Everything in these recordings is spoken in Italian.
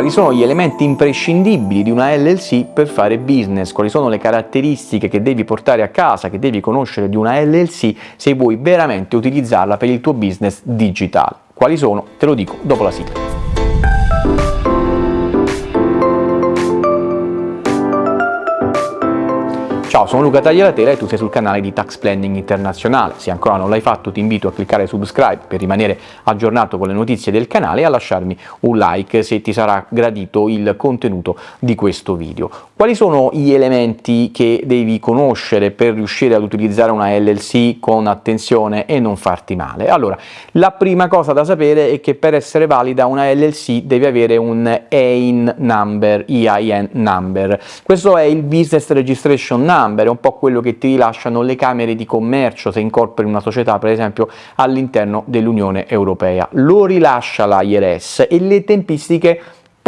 quali sono gli elementi imprescindibili di una LLC per fare business, quali sono le caratteristiche che devi portare a casa, che devi conoscere di una LLC se vuoi veramente utilizzarla per il tuo business digitale. Quali sono? Te lo dico dopo la sigla. Ciao, sono Luca Tagliatela e tu sei sul canale di Tax Planning Internazionale. Se ancora non l'hai fatto ti invito a cliccare subscribe per rimanere aggiornato con le notizie del canale e a lasciarmi un like se ti sarà gradito il contenuto di questo video. Quali sono gli elementi che devi conoscere per riuscire ad utilizzare una LLC con attenzione e non farti male? Allora, la prima cosa da sapere è che per essere valida una LLC deve avere un EIN number, EIN number. Questo è il Business Registration Number number, è un po' quello che ti rilasciano le camere di commercio se incorpori una società per esempio all'interno dell'Unione Europea. Lo rilascia l'IRS e le tempistiche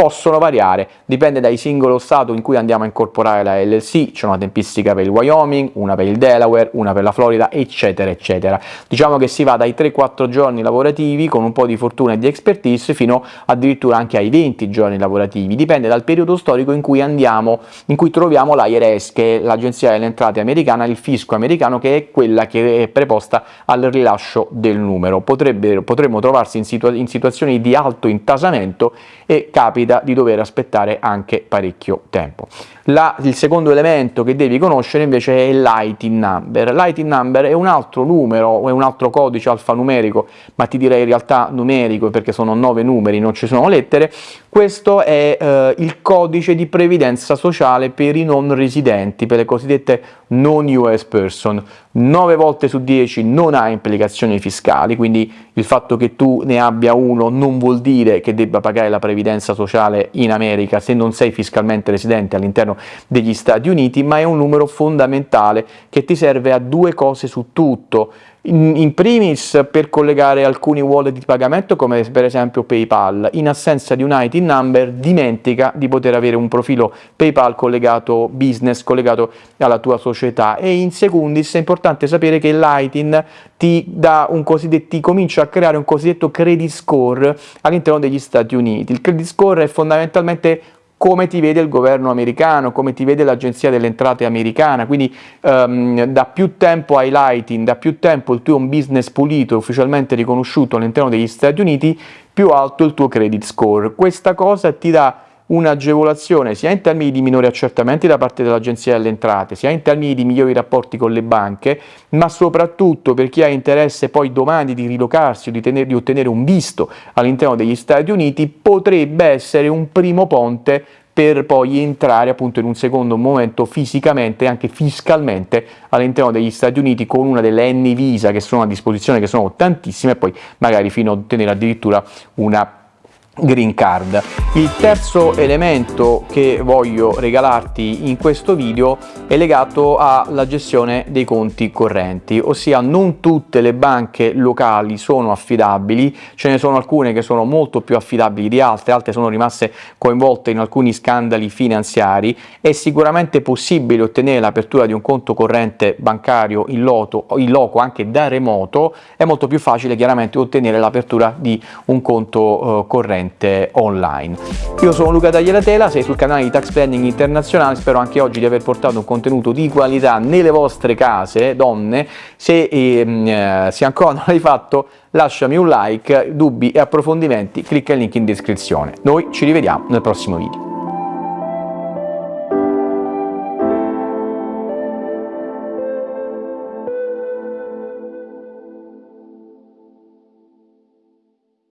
possono variare, dipende dal singolo stato in cui andiamo a incorporare la LLC, c'è una tempistica per il Wyoming, una per il Delaware, una per la Florida, eccetera, eccetera. Diciamo che si va dai 3-4 giorni lavorativi con un po' di fortuna e di expertise fino addirittura anche ai 20 giorni lavorativi, dipende dal periodo storico in cui andiamo, in cui troviamo l'IRS, che è l'Agenzia delle Entrate americana, il fisco americano, che è quella che è preposta al rilascio del numero. Potrebbe, potremmo trovarsi in, situa in situazioni di alto intasamento e capita capita di dover aspettare anche parecchio tempo. La, il secondo elemento che devi conoscere invece è l'ITIN number. L'ITIN number è un altro numero, è un altro codice alfanumerico, ma ti direi in realtà numerico perché sono nove numeri, non ci sono lettere. Questo è eh, il codice di previdenza sociale per i non residenti, per le cosiddette non US person. 9 volte su 10 non ha implicazioni fiscali, quindi il fatto che tu ne abbia uno non vuol dire che debba pagare la previdenza sociale in America se non sei fiscalmente residente all'interno degli Stati Uniti, ma è un numero fondamentale che ti serve a due cose su tutto. In, in, primis per collegare alcuni wallet di pagamento come per esempio PayPal, in assenza di un IT number dimentica di poter avere un profilo PayPal collegato business, collegato alla tua società e in secundis è importante sapere che l'ITIN ti, dà un ti comincia a creare un cosiddetto credit score all'interno degli Stati Uniti. Il credit score è fondamentalmente come ti vede il governo americano, come ti vede l'agenzia delle entrate americana, quindi um, da più tempo hai lighting, da più tempo il tuo business pulito, ufficialmente riconosciuto all'interno degli Stati Uniti, più alto il tuo credit score. Questa cosa ti dà un'agevolazione sia in termini di minori accertamenti da parte dell'Agenzia delle Entrate, sia in termini di migliori rapporti con le banche, ma soprattutto per chi ha interesse poi domani di rilocarsi o di, tenere, di ottenere un visto all'interno degli Stati Uniti, potrebbe essere un primo ponte per poi entrare appunto in un secondo momento fisicamente e anche fiscalmente all'interno degli Stati Uniti con una delle N visa che sono a disposizione, che sono tantissime, e poi magari fino a ottenere addirittura una green card. Il terzo elemento che voglio regalarti in questo video è legato alla gestione dei conti correnti, ossia non tutte le banche locali sono affidabili, ce ne sono alcune che sono molto più affidabili di altre, altre sono rimaste coinvolte in alcuni scandali finanziari, è sicuramente possibile ottenere l'apertura di un conto corrente bancario in, loto, in loco anche da remoto, è molto più facile chiaramente ottenere l'apertura di un conto eh, corrente direttamente online. Io sono Luca Tagliatela, sei sul canale di Tax Planning Internazionale, spero anche oggi di aver portato un contenuto di qualità nelle vostre case, donne, se, ehm, eh, se ancora non l'hai fatto lasciami un like, dubbi e approfondimenti, clicca il link in descrizione. Noi ci rivediamo nel prossimo video.